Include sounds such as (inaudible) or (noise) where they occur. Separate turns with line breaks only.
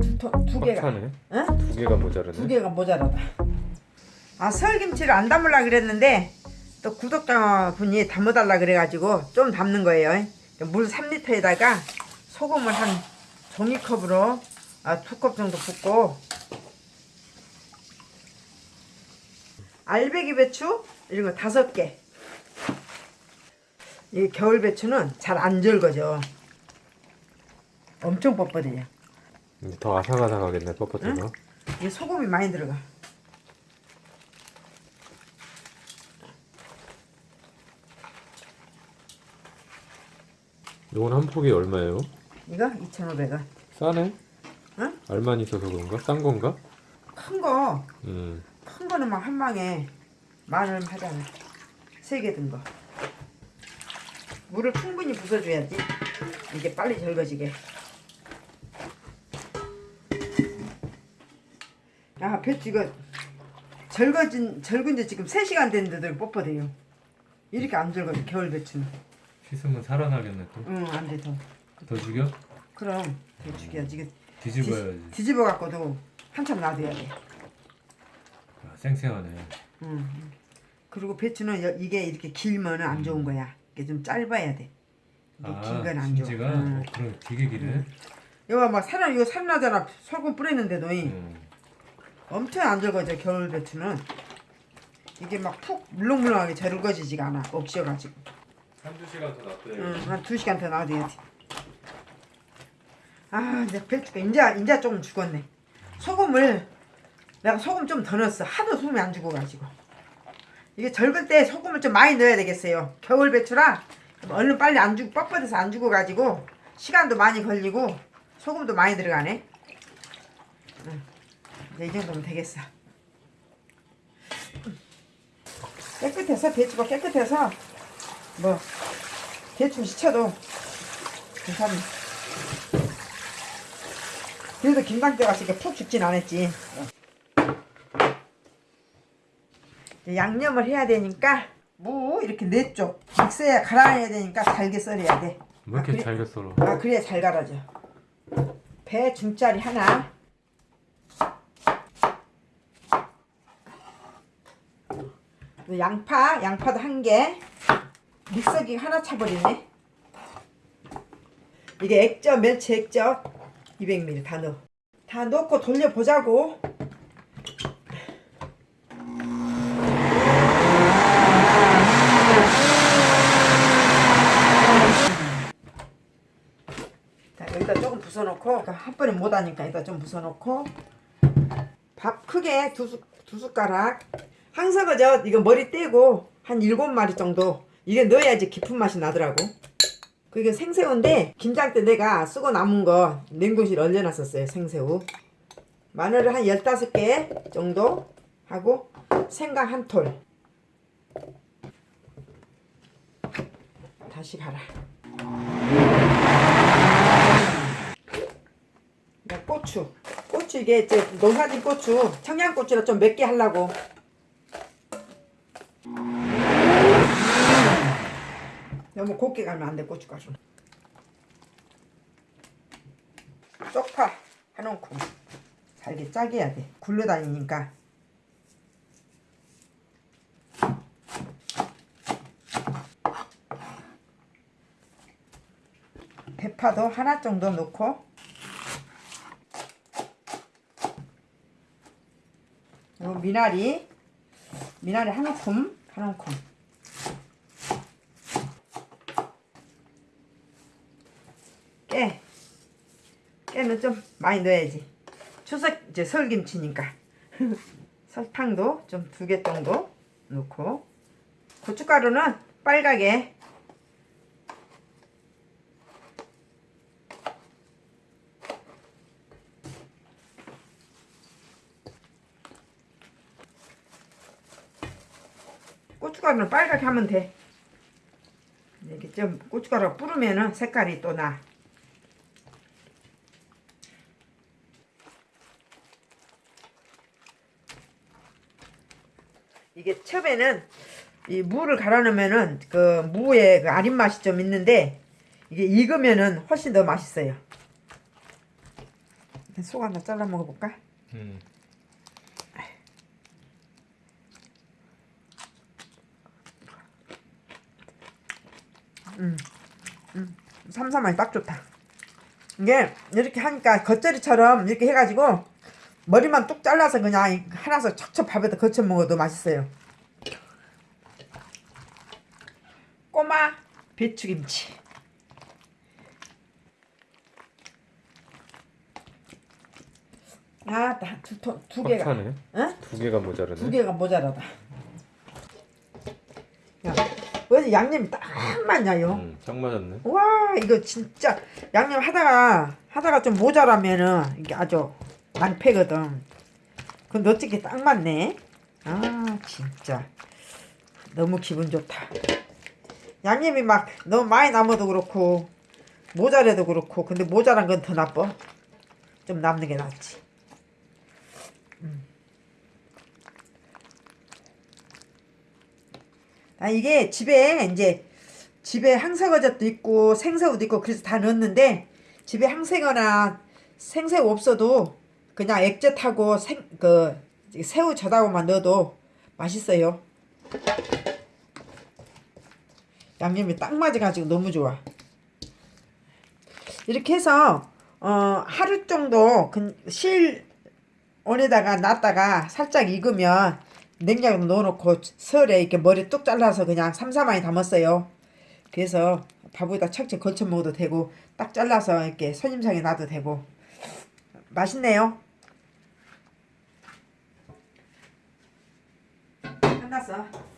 두, 통- 두 개가
꽉 차네.
응?
두 개가 모자르네.
두 개가 모자라다 아 설김치를 안 담으려 그랬는데 또 구독자분이 담아달라 그래가지고 좀 담는 거예요 물 3리터에다가 소금을 한 종이컵으로 아, 두 컵 정도 붓고 알배기 배추 이런 거 다섯 개. 이 겨울 배추는 잘 안 절거죠. 엄청 뻣뻣해요.
더 아삭아삭하겠네 뻣뻣해서.
이 소금이 많이 들어가.
이건 한 폭이 얼마예요?
이거 2,500원.
싸네?
응?
알만 있어서 그런가? 싼 건가?
큰 거,
음.
큰 거는 막 한 방에 만 원 하잖아. 세 개 든 거. 물을 충분히 부숴줘야지. 이게 빨리 절거지게. 이거 절거진, 절근 지 지금 3시간 됐는데도 뻣뻣해요. 이렇게 안 절거져, 겨울 배추는.
씻으면 살아나겠네 또.
응, 안 돼, 더.
더 죽여?
그럼, 배추기야지. 이게
뒤집어야지.
뒤집어 갖고도 한참 놔둬야 돼.
아, 쌩쌩하네.
응. 그리고 배추는 여- 이게 이렇게 길면 안 좋은 거야. 이게 좀 짧아야 돼.
아,
긴건안 좋아. 응.
어, 그럼 되게 기네.
이거 막 살아 이거 살나잖아. 소금 뿌렸는데도 이
음.
엄청 안 적어져 겨울 배추는. 이게 막 푹 물렁물렁하게 절거지지가 않아. 억셔가지고.
한두 시간 더 놔둬야
응, 한 두 시간 더 놔둬야 돼. 아, 이제 배추가 인자 인자 조금 죽었네. 소금을 내가 소금 좀 더 넣었어. 하도 소금이 안 죽어가지고. 이게 절글 때 소금을 좀 많이 넣어야 되겠어요. 겨울 배추라 얼른 빨리 안 죽, 뻣뻣해서 안 죽어가지고 시간도 많이 걸리고 소금도 많이 들어가네. 응. 이제 이 정도면 되겠어. 깨끗해서 배추가 깨끗해서 뭐 대충 시쳐도 괜찮네. 그래도 김장때 가서 이렇게 푹 죽진 않았지. 이제 양념을 해야 되니까 무 이렇게 네쪽 믹서에 갈아내야 되니까 잘게 썰어야 돼.
왜 이렇게
아, 그래?
잘게 썰어?
아 그래야 잘 갈아져. 배 중짜리 하나. 그리고 양파, 양파도 한 개. 믹서기 하나 차버리네. 이게 액젓, 멸치 액젓 200ml 다 넣어. 다 넣고 돌려보자고. 자, 여기다 조금 부숴놓고 그러니까 한 번에 못하니까 여기다 좀 부숴놓고 밥 크게 두, 숟- 두 숟가락 항석어젓 이거 머리 떼고 한 일곱 마리 정도. 이게 넣어야지 깊은 맛이 나더라고. 그게 생새우인데 김장 때 내가 쓰고 남은 거 냉동실 얼려놨었어요 생새우. 마늘을 한 열다섯 개 정도 하고 생강 한톨. 다시 갈아 나 고추. 고추 이게 이제 농사진 고추, 청양고추라 좀 맵게 하려고. 너무 곱게 가면 안 돼, 고춧가루는. 쪽파 한 움큼. 잘게 짜게 해야 돼. 굴러다니니까. 대파도 하나 정도 넣고 요 미나리 미나리 한 움큼 한 움큼 깨. 깨는 좀 많이 넣어야지. 추석 이제 설김치니까. (laughs) 설탕도 좀 두 개 정도 넣고. 고춧가루는 빨갛게. 고춧가루는 빨갛게 하면 돼. 이렇게 좀 고춧가루 뿌르면은 색깔이 또 나. 이게 처음에는 이 무를 갈아 넣으면은 그 무의 그 아린 맛이 좀 있는데 이게 익으면은 훨씬 더 맛있어요. 속 하나 잘라 먹어볼까?
음.
삼삼하니 딱 좋다. 이게 이렇게 하니까 겉절이처럼 이렇게 해가지고 머리만 뚝 잘라서 그냥 하나서 척척 밥에다 거쳐 먹어도 맛있어요. 꼬마 배추김치. 아, 두 두 두 개가.
꽉 차네.
응?
두 개가 모자르네.
두 개가 모자라다. 야, 왜 양념이 딱 맞냐요?
음, 딱 맞았네.
와 이거 진짜 양념 하다가 하다가 좀 모자라면은 이게 아주 낭패거든. 근데 어떻게 딱 맞네. 아 진짜 너무 기분 좋다. 양념이 막 너무 많이 남아도 그렇고 모자라도 그렇고 근데 모자란 건 더 나빠. 좀 남는 게 낫지. 음. 아 이게 집에 이제 집에 항sä어젓도 있고 생새우도 있고 그래서 다 넣었는데 집에 항sä거나 생새우 없어도 그냥 액젓하고 생, 그 새우 젓하고만 넣어도 맛있어요. 양념이 딱 맞아가지고 너무 좋아. 이렇게 해서 어, 하루 정도 그 실온에다가 놨다가 살짝 익으면 냉장고에 넣어놓고 설에 이렇게 머리 뚝 잘라서 그냥 삼삼하니 담았어요. 그래서 밥에다 착착 걸쳐 먹어도 되고 딱 잘라서 이렇게 손님상에 놔도 되고 맛있네요. 끝났어.